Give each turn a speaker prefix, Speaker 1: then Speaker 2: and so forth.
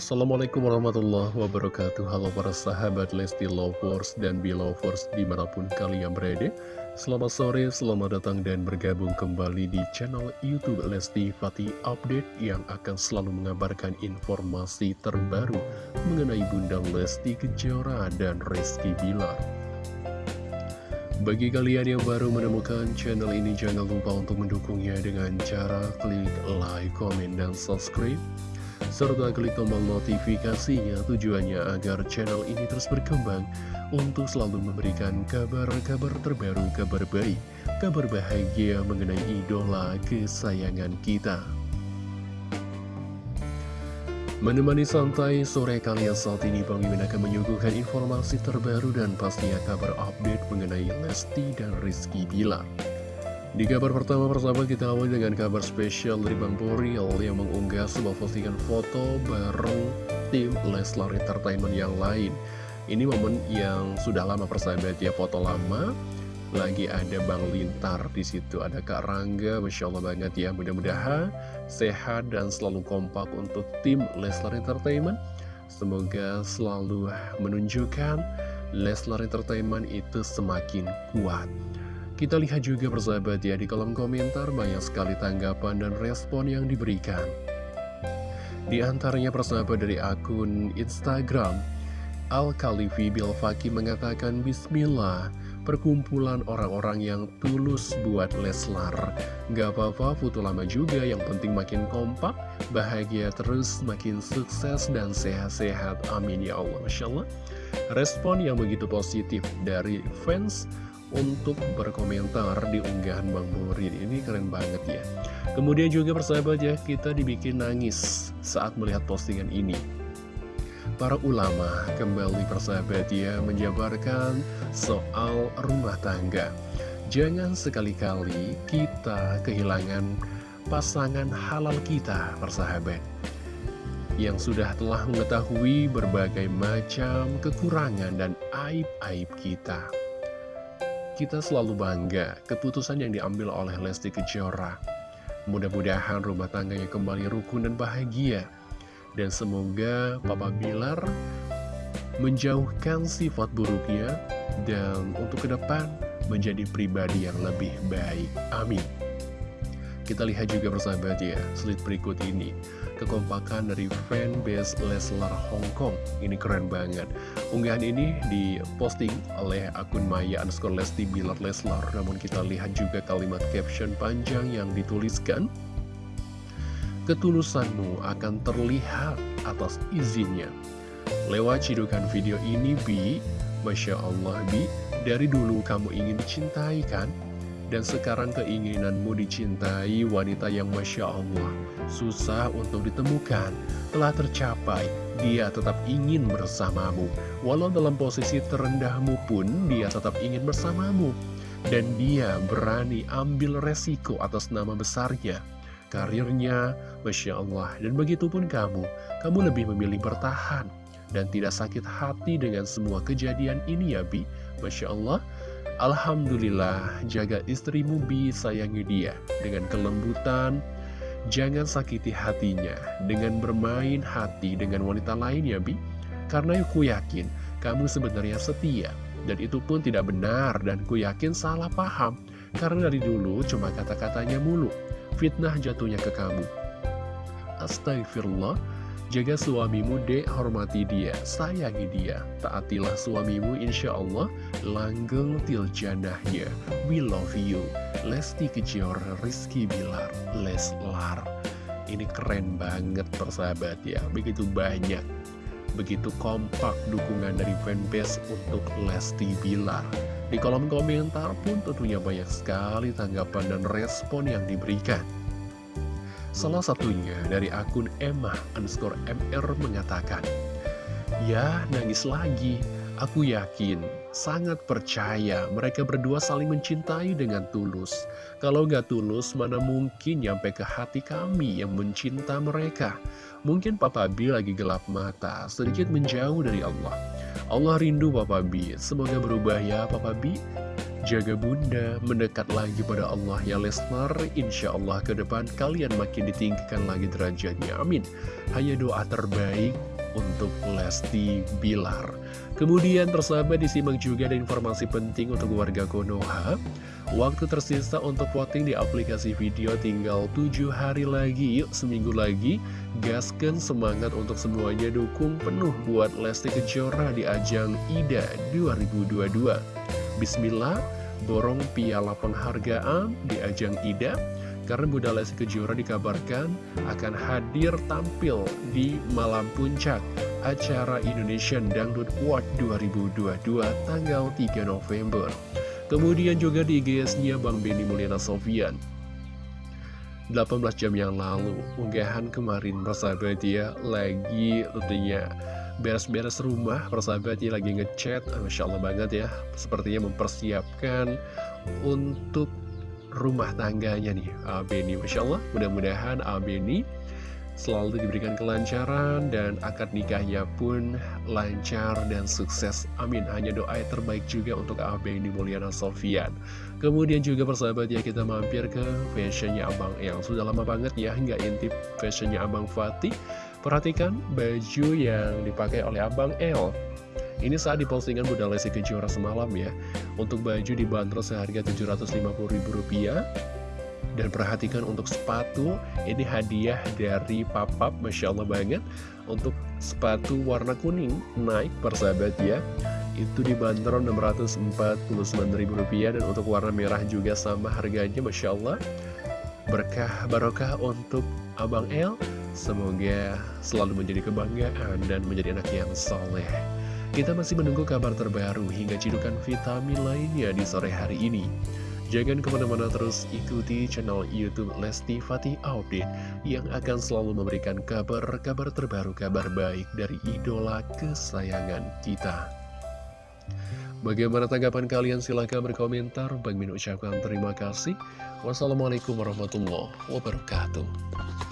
Speaker 1: Assalamualaikum warahmatullahi wabarakatuh. Halo para sahabat Lesti Lovers dan Belovers di mana pun kalian berada. Selamat sore, selamat datang dan bergabung kembali di channel Youtube Lesti Fatih Update Yang akan selalu mengabarkan informasi terbaru mengenai Bunda Lesti Kejora dan Rizky Bilar. Bagi kalian yang baru menemukan channel ini, jangan lupa untuk mendukungnya dengan cara klik like, komen, dan subscribe serta klik tombol notifikasinya tujuannya agar channel ini terus berkembang untuk selalu memberikan kabar-kabar terbaru, kabar baik, kabar bahagia mengenai idola kesayangan kita. Menemani santai sore kalian saat ini Bang Mimin akan menyuguhkan informasi terbaru dan pastinya kabar update mengenai Lesti dan Rizky Bilar. Di kabar pertama persahabat kita awal dengan kabar spesial dari Bang Boril yang mengunggah sebuah postingan foto bareng tim Leslar Entertainment yang lain. Ini momen yang sudah lama persahabat ya foto lama. Lagi ada Bang Lintar di situ, ada Kak Rangga, Masya Allah banget ya. Mudah-mudahan sehat dan selalu kompak untuk tim Leslar Entertainment. Semoga selalu menunjukkan Leslar Entertainment itu semakin kuat. Kita lihat juga persahabat ya di kolom komentar banyak sekali tanggapan dan respon yang diberikan. Di antaranya persahabat dari akun Instagram, Al-Khalifi Bilfaki mengatakan Bismillah, perkumpulan orang-orang yang tulus buat Leslar. Gak apa-apa foto lama juga, yang penting makin kompak, bahagia terus, makin sukses dan sehat-sehat. Amin ya Allah. Masya Allah. Respon yang begitu positif dari fans untuk berkomentar di unggahan Bang Borin. Ini keren banget ya. Kemudian juga persahabat ya kita dibikin nangis saat melihat postingan ini. Para ulama kembali persahabat ya menjabarkan soal rumah tangga. Jangan sekali-kali kita kehilangan pasangan halal kita persahabat. Yang sudah telah mengetahui berbagai macam kekurangan dan aib-aib kita kita selalu bangga keputusan yang diambil oleh Lesti Kejora. Mudah-mudahan rumah tangganya kembali rukun dan bahagia. Dan semoga Papa Bilar menjauhkan sifat buruknya dan untuk ke depan menjadi pribadi yang lebih baik. Amin. Kita lihat juga bersahabat ya, slide berikut ini kekompakan dari fanbase Leslar Hong Kong. Ini keren banget. Unggahan ini diposting oleh akun Maya underscore Lesti Bilar Leslar. Namun kita lihat juga kalimat caption panjang yang dituliskan. Ketulusanmu akan terlihat atas izinnya. Lewat cidukan video ini, Bi, Masya Allah, Bi, dari dulu kamu ingin dicintai kan? Dan sekarang keinginanmu dicintai wanita yang Masya Allah. Susah untuk ditemukan. Telah tercapai. Dia tetap ingin bersamamu. Walau dalam posisi terendahmu pun Dia tetap ingin bersamamu. Dan dia berani ambil resiko atas nama besarnya. Karirnya Masya Allah. Dan begitu pun kamu. Kamu lebih memilih bertahan. Dan tidak sakit hati dengan semua kejadian ini ya Bi. Masya Allah Alhamdulillah, jaga istrimu bi sayangi dia dengan kelembutan. Jangan sakiti hatinya dengan bermain hati dengan wanita lain ya bi. Karena aku yakin kamu sebenarnya setia. Dan itu pun tidak benar dan ku yakin salah paham. Karena dari dulu cuma kata-katanya mulu. Fitnah jatuhnya ke kamu. Astagfirullah. Jaga suamimu dek, hormati dia, sayangi dia. Taatilah suamimu insya Allah, langgeng til janahnya. We love you. Lesti Kejora, Rizky Bilar, Leslar. Ini keren banget persahabat ya, begitu banyak. Begitu kompak dukungan dari fanbase untuk Lesti Bilar. Di kolom komentar pun tentunya banyak sekali tanggapan dan respon yang diberikan. Salah satunya dari akun Emma underscore MR mengatakan, Ya, nangis lagi. Aku yakin, sangat percaya mereka berdua saling mencintai dengan tulus. Kalau gak tulus, mana mungkin nyampe ke hati kami yang mencinta mereka. Mungkin Papa B lagi gelap mata, sedikit menjauh dari Allah. Allah rindu Papa B, semoga berubah ya Papa B. Jaga bunda, mendekat lagi pada Allah ya Lesnar Insya Allah ke depan kalian makin ditinggikan lagi derajatnya Amin Hanya doa terbaik untuk Lesti Bilar. Kemudian persahabat disimak juga ada informasi penting untuk warga Konoha. Waktu tersisa untuk voting di aplikasi video tinggal 7 hari lagi, yuk seminggu lagi. Gaskan semangat untuk semuanya dukung penuh buat Lesti Kejora di ajang IDA 2022. Bismillah, borong piala penghargaan di ajang IDA karena Bunda Lesti Kejora dikabarkan akan hadir tampil di malam puncak acara Indonesian Dangdut Award 2022 tanggal 3 November. Kemudian juga di IGS-nya Bang Benny Mulyana Sofian. 18 jam yang lalu, unggahan kemarin persahabat ya, lagi tentunya beres-beres rumah, persahabat ya, lagi ngechat, Masya Allah banget ya, sepertinya mempersiapkan untuk rumah tangganya nih, Benny. Masya Allah, mudah-mudahan Benny selalu diberikan kelancaran dan akad nikahnya pun lancar dan sukses. Amin. Hanya doa yang terbaik juga untuk Abang di Mulyana Sofian. Kemudian juga persahabat ya kita mampir ke fashionnya Abang yang sudah lama banget ya nggak intip fashionnya Abang Fatih. Perhatikan baju yang dipakai oleh Abang L. Ini saat di postingan Bunda Lesti Kejora semalam ya. Untuk baju dibanderol seharga Rp750.000 dan perhatikan untuk sepatu, ini hadiah dari papap, Masya Allah banget. Untuk sepatu warna kuning, naik persahabat ya. Itu dibanderol Rp649.000 dan untuk warna merah juga sama harganya, Masya Allah. Berkah barokah untuk Abang El. Semoga selalu menjadi kebanggaan dan menjadi anak yang soleh. Kita masih menunggu kabar terbaru hingga cidukan vitamin lainnya di sore hari ini. Jangan ke mana-mana terus ikuti channel Youtube Lesti Fatih Update yang akan selalu memberikan kabar-kabar terbaru, kabar baik dari idola kesayangan kita. Bagaimana tanggapan kalian? Silahkan berkomentar. Bang Min ucapkan terima kasih. Wassalamualaikum warahmatullahi wabarakatuh.